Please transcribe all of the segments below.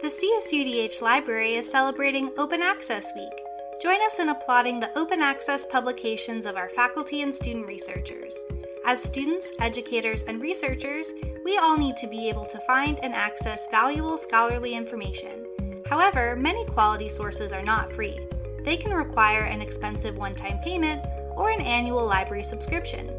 The CSUDH Library is celebrating Open Access Week. Join us in applauding the open access publications of our faculty and student researchers. As students, educators, and researchers, we all need to be able to find and access valuable scholarly information. However, many quality sources are not free. They can require an expensive one time payment or an annual library subscription.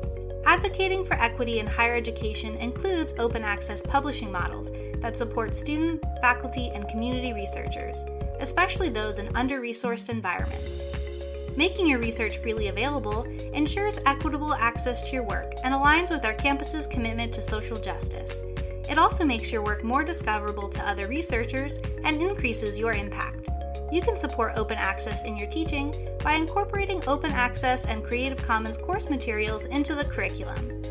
Advocating for equity in higher education includes open access publishing models that support student, faculty, and community researchers, especially those in under resourced environments. Making your research freely available ensures equitable access to your work and aligns with our campus's commitment to social justice. It also makes your work more discoverable to other researchers and increases your impact. You can support open access in your teaching by incorporating open access and Creative Commons course materials into the curriculum.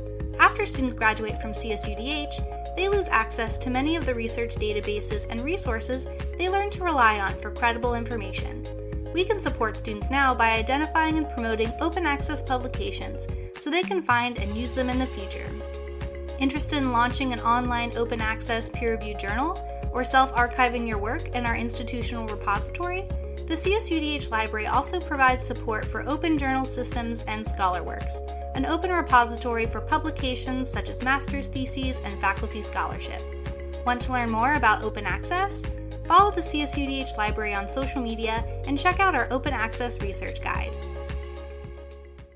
After students graduate from CSUDH, they lose access to many of the research databases and resources they learn to rely on for credible information. We can support students now by identifying and promoting open access publications so they can find and use them in the future. Interested in launching an online open access peer reviewed journal? Or self archiving your work in our institutional repository, the CSUDH Library also provides support for open journal systems and ScholarWorks, an open repository for publications such as master's theses and faculty scholarship. Want to learn more about open access? Follow the CSUDH Library on social media and check out our open access research guide.